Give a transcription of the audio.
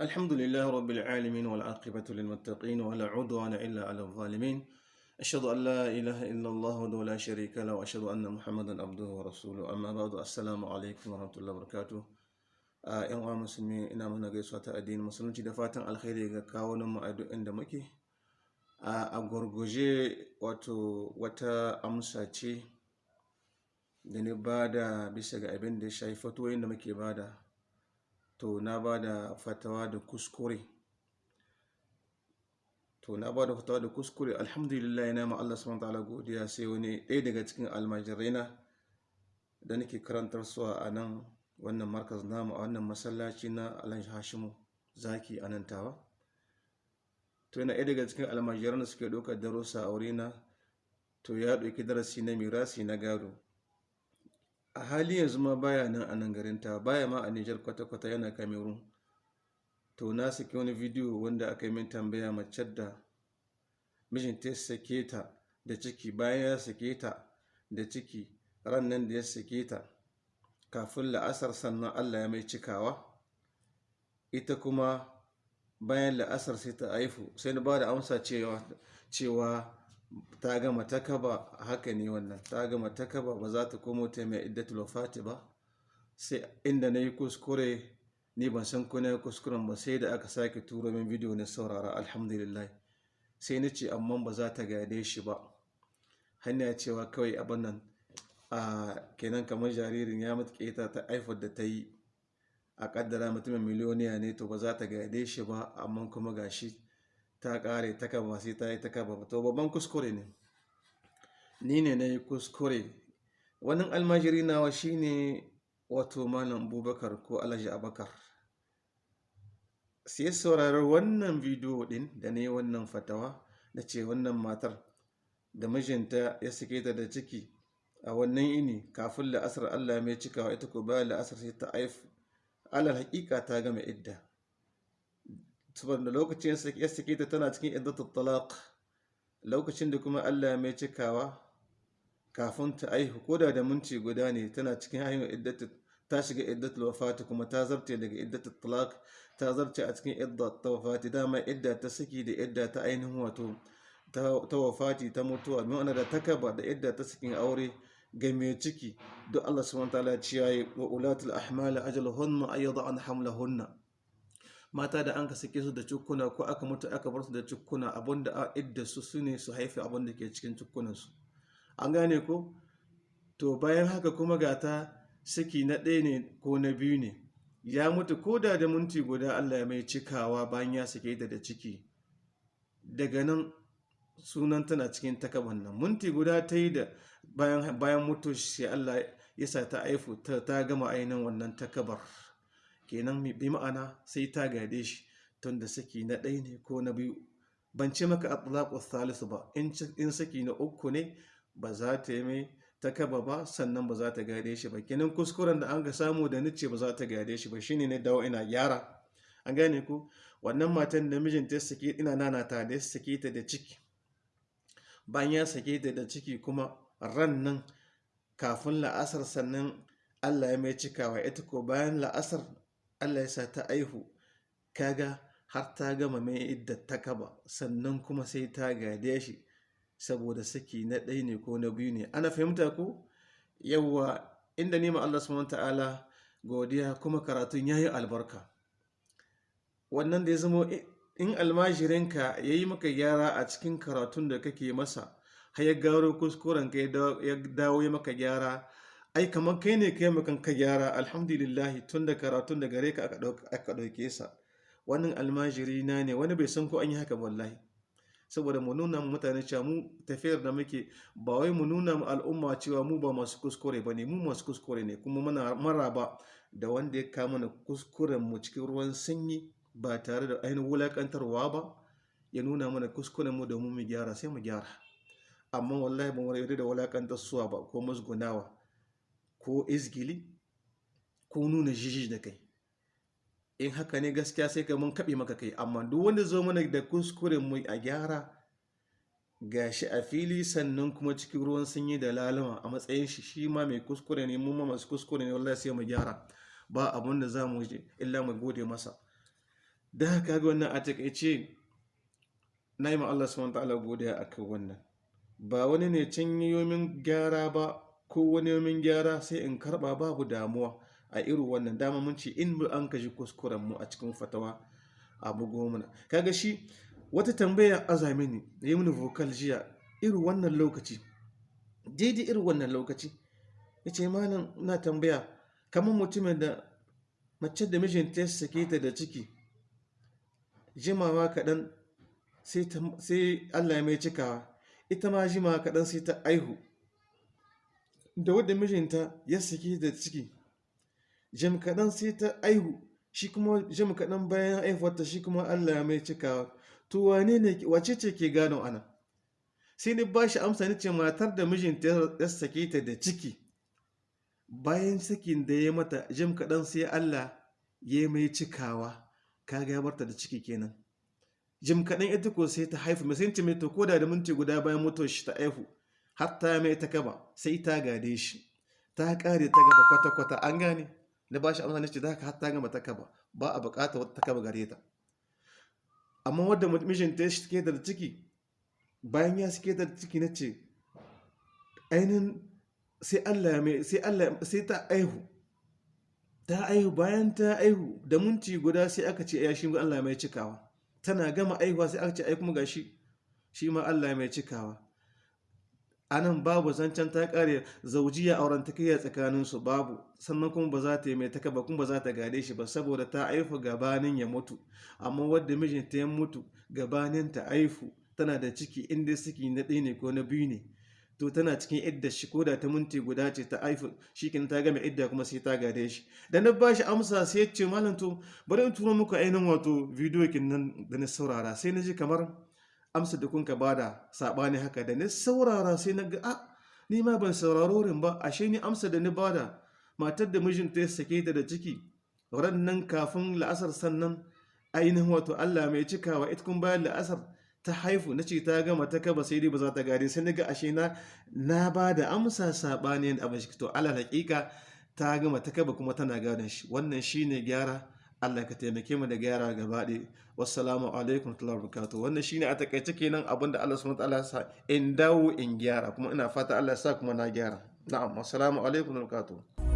الحمد لله رب العالمين والعاقبة للمتقين ولا عدوان إلا على الظالمين أشهد أن لا إله إلا الله وحده شريك له وأشهد أن محمدا عبده ورسوله أما بعد السلام عليكم ورحمة الله وبركاته ‘yan uwa musulmi ina mana gaisuwa ta addinin musulunci da fatan alkhairi ga kawunan mu a duk inda muke. Ah, a gwargwaje wato wata amsa ce da ni ba da bisa ga abin ya shafi fatoyin muke ba da. To na ba da fatawa da kuskure. To na ba da fatawa da kuskure alhamdulillah yana ma Allah subhanahu ta'ala godiya sai wani ɗaya daga cikin almajiraina da nake karantar su a nan wannan markaz namu a wannan masallaci na alhaji hashimu zaki a nan tawa. To yana ɗaya daga cikin almajiran da suke ɗaukar darussa a wurina. To ya ɗauki darasi na mirasi na gado. A hali yanzu ma baya nan a nan garin ta baya ma a nijar kwata-kwata yana cameroon. To na saki wani bidiyo wanda aka yi min tambaya mace da mijinta ya sake ta da ciki bayan ya sake ta da ciki ran nan da ya sake ta kafin la'asar sannan allah ya mai cikawa. Ita kuma bayan la'asar sai ta haifu sai na ba da amsa cewa ta gama takaba haka ne wannan. Ta gama takaba ba za ta komo ta mai iddatul wafati ba. Sai inda na yi kuskure ni ban san ko na kuskuren ba sai da aka sake turo min bidiyo na saurara alhamdulillah. Sai na ce amma ba za ta gade shi ba. Hanya cewa kawai abin nan a kenan kamar jaririn ya mutu keta ta haifar da ta yi a kaddara mutumin miliyoniya ne to ba za ta gade shi ba amma kuma gashi ta kare ta kaba sai ta yi ta kaba to babban kuskure ne. Ni ne na yi kuskure. Wani almajiri nawa shine wato malam abubakar ko alhaji abakar sai sauraron wannan bidiyo din da na yi wannan fatawa da ce wannan matar da mijinta ya sake ta da ciki a wannan ini kafin la'asar allah mai cikawa ita ko bayan la'asar sai ta haifu. Alal hakika ta gama idda. Saboda lokacin ya sake ta tana cikin iddatul talaq. Lokacin da kuma Allah mai cikawa kafin ta aihu koda da minti guda ne tana cikin haihuwar iddatul ta shiga iddatul wafati kuma ta zarce daga iddatul talaq ta zarce a cikin iddatul wafati. Dama idda ta saki da idda ta ainihin wato ta wafati ta mutuwa. Mai da takaba da idda ta sakin aure ga mai ciki duk Allah subhanahu wa ta'ala ya wa ulatul ahmal ajaluhunna ayyada an hamlahunna. Mata da an ka sake su da cukkuna ko aka mutu aka bar su da cukkuna abin da a idda su su ne su haifi abin da ke cikin cukkunan su an gane ko? To bayan haka kuma ga ta saki na ɗaya ne ko na biyu ne. Ya mutu ko da da minti guda Allah mai cikawa bayan ya sake da ciki. Daga nan sunan tana cikin takaban nan. Minti guda ta yi da bayan mutu sai Allah ya sa ta aifu ta gama ainihin wannan takabar. Kenan bi ma'ana sai ta gade shi tun da saki na ɗaya ne ko na biyu. Ban ce maka atlaqu thalithu ba in saki na uku ne ba za ta yi mai takaba ba sannan ba za ta gade shi ba. Kenan kuskuren da an ga samu da nice ba za ta gade shi ba shine ne dawo ina gyara. An gane ku? Wannan matan da mijinta ya sake ina nana ta da ya sake ta da ciki. Bayan ya sake ta da ciki kuma ran nan kafin la'asar sannan Allah ya mai cikawa. Ita ko bayan la'asar Allah ya sa ta aihu kaga har ta gama mai idda ta kaba sannan kuma sai ta gade shi saboda saki na ɗaya ne ko na biyu ne. Ana fahimta ko yawwa inda nema Allah subhanahu ta'ala godiya kuma karatun yayi albarka. Wannan da ya zama in almajirinka ya yi maka gyara a cikin karatun da kake masa har ya gano kuskuren ka ya dawo ya maka gyara ai kamar kai ne kai makan ka gyara alhamdulillah tun da karatun da gare ka aka ɗauke sa. Wannan almajiri na ne wani bai san ko an yi haka wallahi. Saboda mu nuna mutane cewa mu tafiyar da muke ba wai mu nuna mu al'umma cewa mu ba masu kuskure ba ne mu masu kuskure ne kuma muna maraba da wanda ya kama na kuskuren mu cikin ruwan sanyi ba tare da ainihin wulakantarwa ba ya nuna mana kuskuren mu domin mu gyara sai mu gyara. Amma wallahi ba mu yarda da wulakantar suwa ba ko musgunawa. Ko izgili ko nuna jiji da kai. In haka ne gaskiya sai ka mun kaɓe maka kai. Amma duk wanda zo mana da kuskuren mu a gyara gashi a fili sannan kuma cikin ruwan sanyi da lalama a matsayin shi shi ma mai kuskure ne mu ma masu kuskure ne wallahi sai mu gyara. Ba abun da za mu illa mu gode masa. Da haka ga wannan a taƙaice na yi ma Allah subhanahu ta'ala godiya akan wannan. Ba wani ne can yomin gyara ba ko wani yomin gyara sai in karɓa babu damuwa a irin wannan. Dama in mu an kaji kuskuren mu a cikin fatawa abu goma kaga shi wata tambaya azami ne yi mini vocal jiya irin wannan lokaci daidai irin wannan lokaci. Ya ce malam na tambaya kamar mutumin da mace da mijinta ya sake ta da ciki jimawa kaɗan sai allah ya mai cikawa. Ita ma jimawa kaɗan sai ta aihu. Da wadda mijinta ya sake da ciki. Jim kaɗan sai ta aihu shi kuma jim kaɗan bayan aihuwarta shi kuma allah ya mai cikawa. To wane ne wace ce ke gano ana sai ni ba shi amsa ni ce matar da mijinta ya sake ta da ciki. Bayan sakin da ya mata jim kaɗan sai Allah ya mai cikawa. Kaga ya barta da ciki kenan. Jim kaɗan ita ko sai ta haifu mai sai mai to koda da minti guda bayan mutuwar shi ta haifu har ta mai ta kaba sai ta gade shi. Ta kare ta gaba kwata-kwata an gane? Na ba shi amsa ce za ka har ta gama ta kaba ba a buƙata wata ta kaba gare ta. Amma wadda mijinta ya shike da ciki bayan ya shike da ciki na ce ainihin sai Allah mai sai Allah sai ta aihu. Ta aihu bayan ta aihu da minti guda sai aka ce ya shi Allah mai cikawa. Tana gama aihuwa sai aka ce ai kuma gashi shi ma Allah mai cikawa. A nan babu zancen ta kare zaujiya auren ta kai tsakanin su babu. Sannan kuma ba za ta yi mai taka ba kuma ba za ta gade shi ba saboda ta aifu gabanin ya mutu. Amma wadda mijinta ya mutu gabanin ta aifu tana da ciki inda ciki na ɗaya ne ko na biyu ne. To tana cikin idda shi ko da ta minti guda ce ta aifu shi kin ta gama idda kuma sai ta gade shi. Da na bashi amsa sai ya ce malam to bari in turo muku ainihin wato bidiyo kin nan da na saurara. Sai na ji kamar amsa da kun ka ba da saɓani haka da na saurara sai na ga a ni ma ban sauraro rin ba. Ashe ni amsa da ni ba da matar da mijinta ya sake ta da ciki ran nan kafin la'asar sannan ainihin wato Allah mai cikawa ita kun bayan la'asar ta haifu na ce ta gama ta kaba sai dai ba za ta gari sai na ga ashe na na ba da amsa saɓani abin shi to ala haƙiƙa ta gama ta kaba kuma tana gadon shi. Wannan shine gyara Allah ka taimake mu da gyara gaba ɗaya. Wassalamu alaikum wa barakatuh. Wannan shine a taƙaice kenan abin da Allah subhanahu wa ta'ala sa in dawo in gyara kuma ina fata Allah ya sa kuma na gyara. Na'am wassalamu alaikum wa barakatuh.